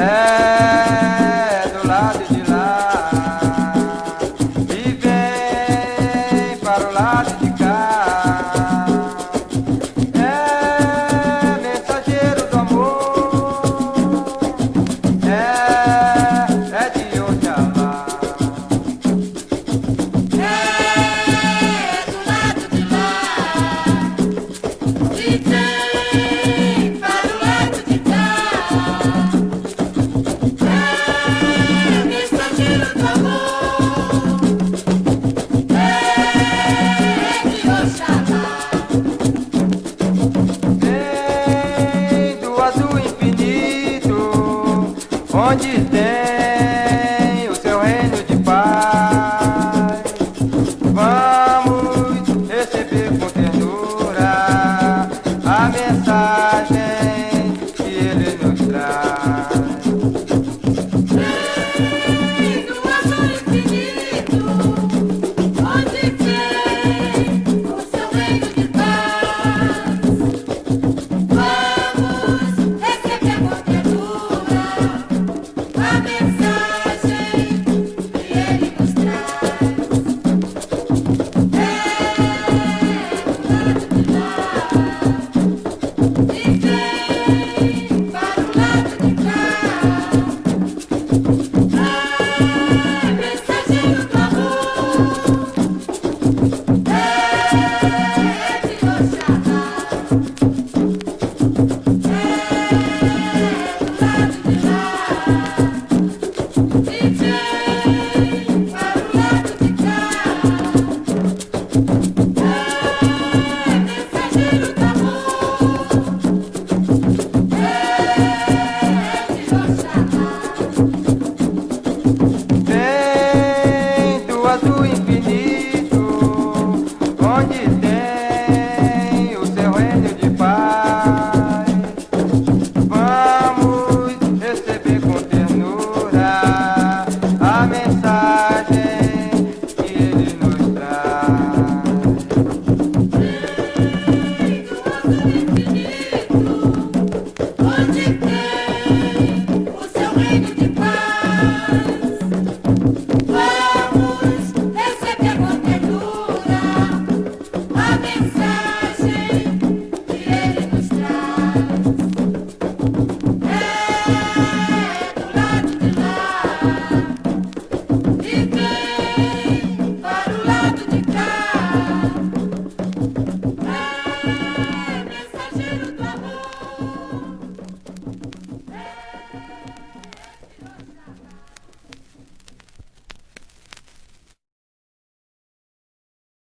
Ê. vem o seu reino de paz. Vamos receber com ternura a mensagem Fui impedir.